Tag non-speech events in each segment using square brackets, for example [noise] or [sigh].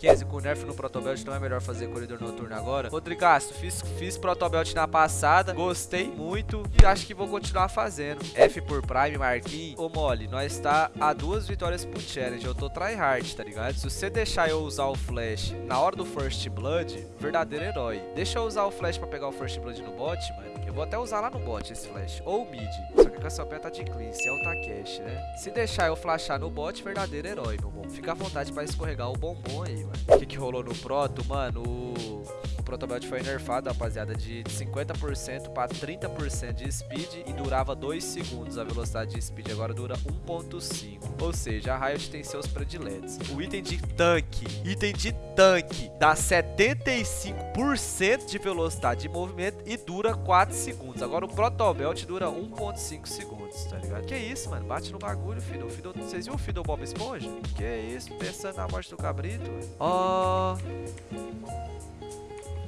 15 com nerf no protobelt não é melhor fazer corredor noturno agora. Rodrigasto, fiz, fiz protobelt na passada, gostei muito e acho que vou continuar fazendo. F por Prime, Marquinhos. Ô, Mole, nós tá a duas vitórias pro challenge. Eu tô tryhard, tá ligado? Se você deixar eu usar o flash na hora do First Blood, verdadeiro herói. Deixa eu usar o flash pra pegar o First Blood no bot, mano. Eu vou até usar lá no bot esse flash. Ou mid. Só que a Cassiopeia tá de clean. Se é o Takeshi, né? Se deixar eu flashar no bot, verdadeiro herói, meu bom. Fica à vontade pra escorregar o bombom aí, mano. O que, que rolou no proto, mano? O, o protobelt foi nerfado, rapaziada, de 50% pra 30% de speed e durava 2 segundos a velocidade de speed. Agora dura 1.5. Ou seja, a Riot tem seus prediletos. O item de tanque, item de tanque, dá 75% de velocidade de movimento e dura 4 segundos. Agora o protobelt dura 1.5 segundos, tá ligado? Que isso, mano? Bate no bagulho, Fiddle. Fiddle... Vocês viram o Fiddle Bob Esponja? Que isso? Pensando na morte do cabrito? Ó... Oh...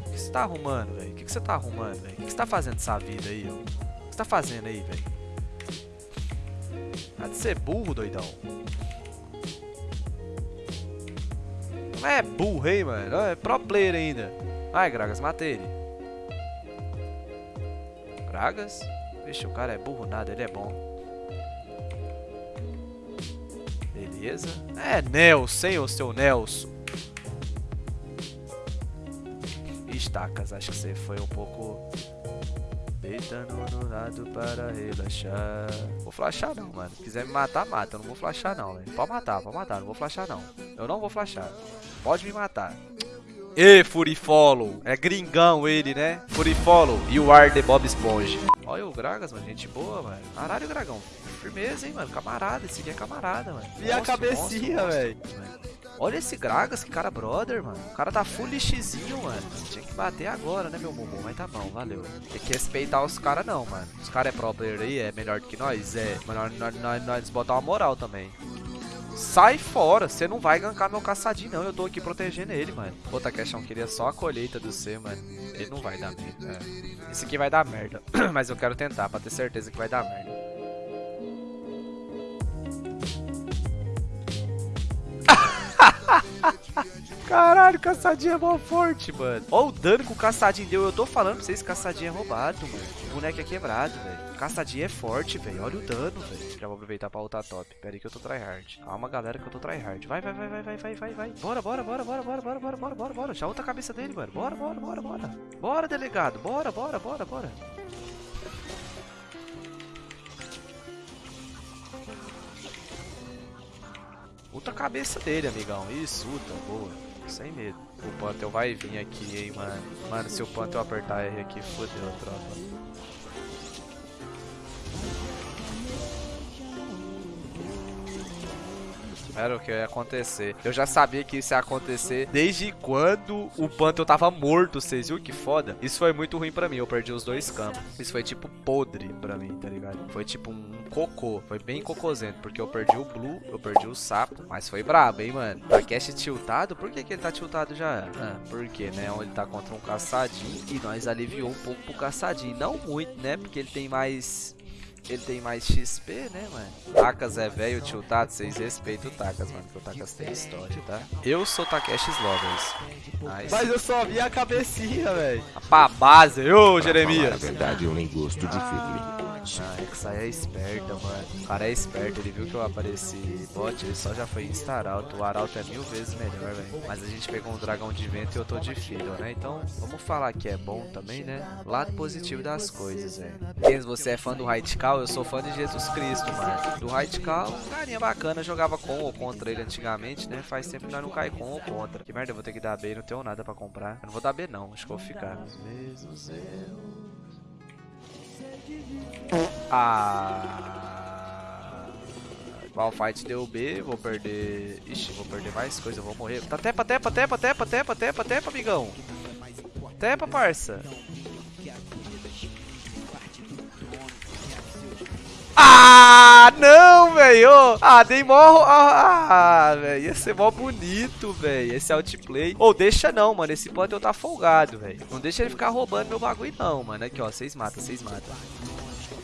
O que você tá arrumando, velho? O que você tá arrumando, velho? O que você tá fazendo dessa vida aí, ó? O que você tá fazendo aí, velho? Há de ser burro, doidão. Não é burro, hein, mano? É pro player ainda. Ai, Gragas, matei ele. Gragas? Vixe, o cara é burro nada, ele é bom. Beleza. É Nelson, hein, o seu Nelson. Estacas, acho que você foi um pouco... Deitando no lado para relaxar. Vou flashar não, mano. Se quiser me matar, mata. Eu não vou flashar não, velho. Pode matar, pode matar. Não vou flashar não. Eu não vou flashar. Pode me matar. E Fury Follow. É gringão ele, né? Fury Follow. You are the Bob Esponja. Olha o Gragas, mano. Gente boa, mano. Caralho, Dragão. Firmeza, hein, mano. Camarada. Esse aqui é camarada, mano. E a cabecinha, velho. Olha esse Gragas, que cara brother, mano. O cara tá full lixzinho, mano. Tinha que bater agora, né, meu bumbum? Mas tá bom, valeu. Tem que respeitar os caras não, mano. Os caras é pro player aí, é melhor do que nós? É. Mas nós, nós, nós, nós botar uma moral também. Sai fora, você não vai gankar meu caçadinho não, eu tô aqui protegendo ele, mano. Pô, Takeshão queria só a colheita do C, mano. Ele não vai dar merda. É. Esse aqui vai dar merda, [clears throat] mas eu quero tentar pra ter certeza que vai dar merda. Caralho, caçadinho é mó forte, mano. Olha o dano que o caçadinho deu. Eu tô falando pra vocês que caçadinho é roubado, mano. O boneco é quebrado, velho. Caçadinho é forte, velho. Olha o dano, velho. Já vou aproveitar pra ultar top. Pera aí que eu tô tryhard. Calma, galera, que eu tô tryhard. Vai, vai, vai, vai, vai, vai, vai, vai. Bora, bora, bora, bora, bora, bora, bora, bora, bora, bora. Já ulta a cabeça dele, mano. Bora, bora, bora, bora. Bora, delegado. Bora, bora, bora, bora. Ulta a cabeça dele, amigão. Isso, ulta. Boa. Sem medo. O Pantheon vai vir aqui, hein, mano. Mano, se o Pantheon apertar R aqui, fodeu, tropa. Era o que ia acontecer. Eu já sabia que isso ia acontecer desde quando o Pantheon tava morto, vocês viram que foda? Isso foi muito ruim pra mim, eu perdi os dois campos. Isso foi tipo podre pra mim, tá ligado? Foi tipo um cocô, foi bem cocôzento, porque eu perdi o Blue, eu perdi o Sapo, mas foi brabo, hein, mano? Takeshi tiltado? Por que, que ele tá tiltado já? Ah, porque, né, ele tá contra um caçadinho e nós aliviou um pouco pro caçadinho. Não muito, né, porque ele tem mais ele tem mais XP, né, mano? Takas é velho, tiltado, vocês respeitam o Takas, mano, porque o Takas tem história, tá? Eu sou Takeshi Lovers. Nice. Mas eu só vi a cabecinha, velho. Pra base, ô Jeremias. Na verdade, eu nem gosto de Fiddly. Ah, Exai é esperta, mano. O cara é esperto, ele viu que eu apareci bot, ele só já foi insta Arauto. O Arauto é mil vezes melhor, velho. Mas a gente pegou um dragão de vento e eu tô de filho, né? Então, vamos falar que é bom também, né? Lado positivo das coisas, velho. Quem você é fã do Raidkal, eu sou fã de Jesus Cristo, mano. Do Raidkal, carinha bacana, jogava com ou contra ele antigamente, né? Faz tempo que nós não cai com ou contra. Que merda, eu vou ter que dar B, não tenho nada pra comprar. Eu não vou dar B não, acho que eu vou ficar. Os mesmos erros. Ah. Malfight deu B, vou perder. Ixi, vou perder mais coisa, vou morrer. Tá tepa, tepa, tepa, tepa, tepa, tepa, tepa, amigão. Tepa, parça. Ah, não, velho. Ah, dei mó... Ah, velho. Ia ser mó bonito, velho. Esse outplay. Ou oh, deixa não, mano. Esse Panther tá folgado, velho. Não deixa ele ficar roubando meu bagulho, não, mano. Aqui, ó. Vocês matam, vocês matam.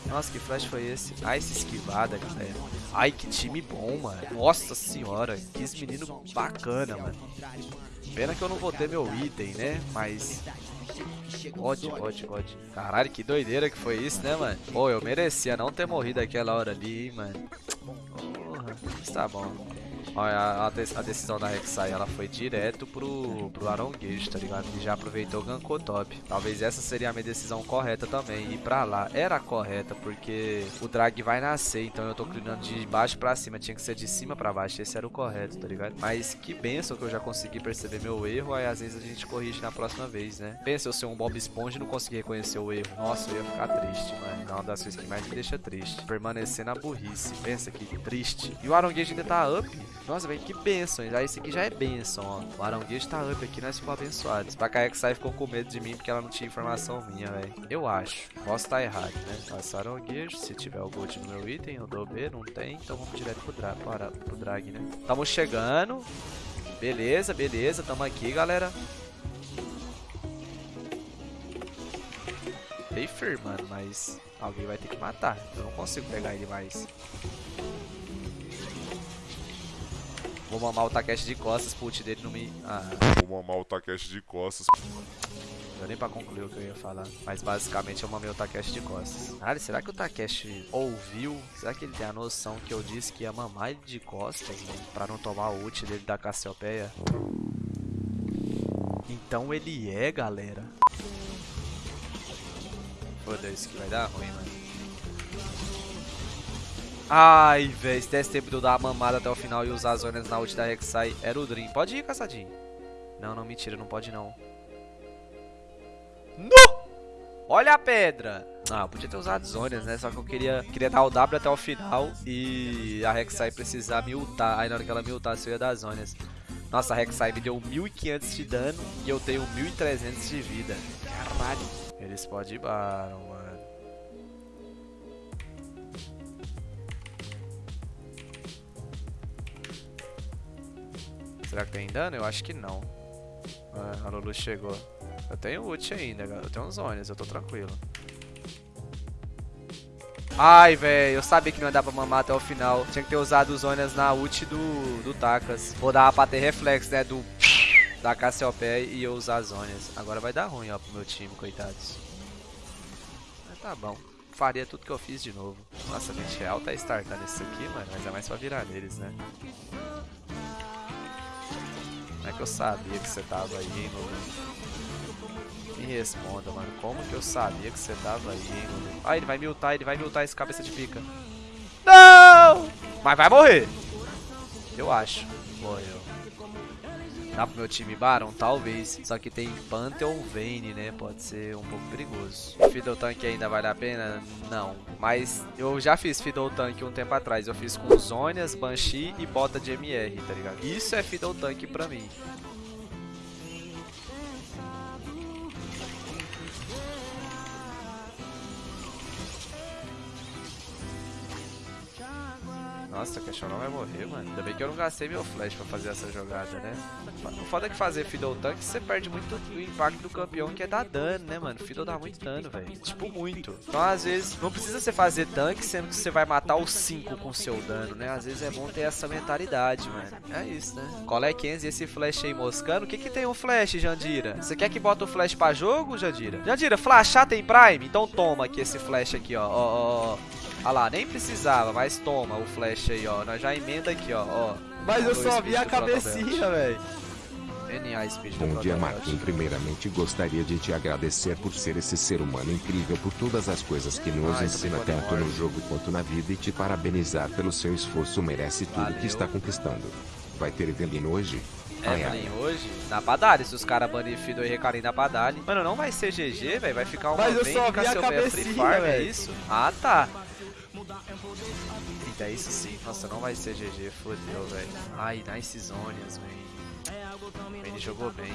Nossa, que flash foi esse? Ai, essa esquivada, galera. Ai, que time bom, mano. Nossa senhora. Que menino bacana, mano. Pena que eu não vou ter meu item, né? Mas... God, God, God. Caralho, que doideira que foi isso, né, mano? Pô, eu merecia não ter morrido aquela hora ali, hein, mano. Porra, mas tá bom. Olha, a, a, decisão da Rek'Sai, ela foi direto pro, pro Aronguejo, tá ligado? E já aproveitou o gankou top. Talvez essa seria a minha decisão correta também, ir pra lá. Era correta, porque o drag vai nascer, então eu tô clinando de baixo pra cima, tinha que ser de cima pra baixo, esse era o correto, tá ligado? Mas que benção que eu já consegui perceber meu erro, aí às vezes a gente corrige na próxima vez, né? Pensa eu ser um Bob Esponja e não conseguir reconhecer o erro. Nossa, eu ia ficar triste, mano. É uma das coisas que mais me deixa triste. Permanecer na burrice. Pensa que triste. E o Aronguejo ainda tá up. Nossa, velho, que benção. Já esse aqui já é benção, ó. O Aranguejo tá up aqui, nós ficamos abençoados. Pra cair que sai ficou com medo de mim porque ela não tinha informação minha, velho. Eu acho. Posso estar tá errado, né? Nossa, Aranguejo, se tiver o gold no meu item, eu dou B, não tem. Então vamos direto pro, dra para, pro drag, né? Tamo chegando. Beleza, beleza. Tamo aqui, galera. Bem firmando, mas alguém vai ter que matar. Eu não consigo pegar ele mais. Vou mamar o Takeshi de costas pro ult dele não me... Ah. Vou mamar o Takeshi de costas. Não deu nem pra concluir o que eu ia falar. Mas basicamente eu mamei o Takeshi de costas. Caralho, será que o Takeshi ouviu? Será que ele tem a noção que eu disse que ia mamar ele de costas, mano? Pra não tomar o ult dele da Cassiopeia? Então ele é, galera. Foda-se que vai dar ruim, mano. Ai, velho, se desse tempo de eu dar a mamada até o final e usar as zonas na ult da Rek'Sai, era o Dream. Pode ir, caçadinho. Não, não, mentira, não pode não. No! Olha a pedra! Ah, podia ter usado zonas, né? Só que eu queria, queria dar o W até o final e a Rek'Sai precisar me ultar. Aí na hora que ela me ultasse eu ia dar zonas. Nossa, a Rek'Sai me deu 1500 de dano e eu tenho 1300 de vida. Caralho. Eles podem ir Baron, Será que tem dano? Eu acho que não. Ah, a Lulu chegou. Eu tenho ult ainda. Eu tenho uns zones, eu tô tranquilo. Ai, velho, eu sabia que não ia dar pra mamar até o final. Tinha que ter usado os zonas na ult do, do Takas. Vou dar pra ter reflexo, né, do... [sniffs] Da Cassiopeia e eu usar as zonas. Agora vai dar ruim, ó, pro meu time, coitados. Mas tá bom. Faria tudo que eu fiz de novo. Nossa, mente real tá startando isso aqui, mano. Mas é mais pra virar neles, né? Como é que eu sabia que você tava aí, hein, Lulu? Me responda, mano. Como que eu sabia que você tava aí, hein, Lulu? Ah, ele vai miltar, ele vai miltar esse cabeça de pica. Não! Mas vai morrer. Eu acho. Morreu. Dá pro meu time Baron? Talvez. Só que tem Pantheon Vayne, né? Pode ser um pouco perigoso. Fiddle Tank ainda vale a pena? Não. Mas eu já fiz Fiddle Tank um tempo atrás. Eu fiz com Zonias, Banshee e bota de MR, tá ligado? Isso é Fiddle Tank pra mim. Nossa, o não vai morrer, mano. Ainda bem que eu não gastei meu flash pra fazer essa jogada, né? O foda é que fazer Fiddle Tank, você perde muito o impacto do campeão, que é dar dano, né, mano? Fiddle dá muito dano, velho. Tipo, muito. Então, às vezes, não precisa você fazer tanque, sendo que você vai matar os 5 com seu dano, né? Às vezes é bom ter essa mentalidade, mano. É isso, né? Qual é 15 esse flash aí moscando? O que que tem um flash, Jandira? Você quer que bota o flash pra jogo, Jandira? Jandira, flashar tem prime? Então toma aqui esse flash aqui, ó. Ó, ó, ó. Olha lá, nem precisava, mas toma o flash aí, ó. Nós já emenda aqui, ó. ó. Mas eu só vi a cabecinha, velho. NA Speed Bom dia, Marquinhos. Primeiramente, gostaria de te agradecer por ser esse ser humano incrível por todas as coisas que nos ah, ensina tanto no jogo quanto na vida e te parabenizar pelo seu esforço. Merece tudo Valeu. que está conquistando. Vai ter Evelyn hoje? Evelyn hoje? Na Padali, se os caras banirem Fido e Recarim na Padali. Mano, não vai ser GG, velho. Vai ficar uma Mas eu só vi a cabecinha, Free Farm, é isso? Ah, tá. Eita, isso sim. Nossa, não vai ser GG, fodeu, velho. Ai, nice zones, velho. Ele jogou bem.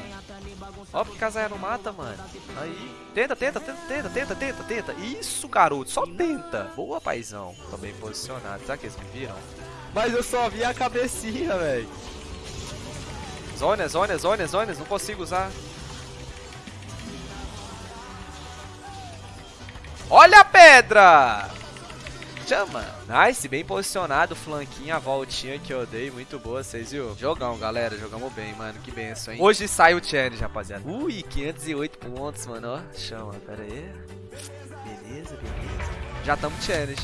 Ó, porque Kazaia não mata, mano. Aí. Tenta, tenta, tenta, tenta, tenta, tenta, tenta. Isso, garoto. Só tenta. Boa, paizão. Tô bem posicionado. Será que eles me viram? Mas eu só vi a cabecinha, velho. Zonas, zonas, zonas, zonas. Não consigo usar. Olha a pedra! Chama. Nice, bem posicionado, flanquinho, a voltinha que eu dei, muito boa, vocês viu? Jogão, galera, jogamos bem, mano, que benção, hein? Hoje sai o challenge, rapaziada. Ui, 508 pontos, mano, ó. Chama, pera aí. Beleza, beleza. Já estamos challenge.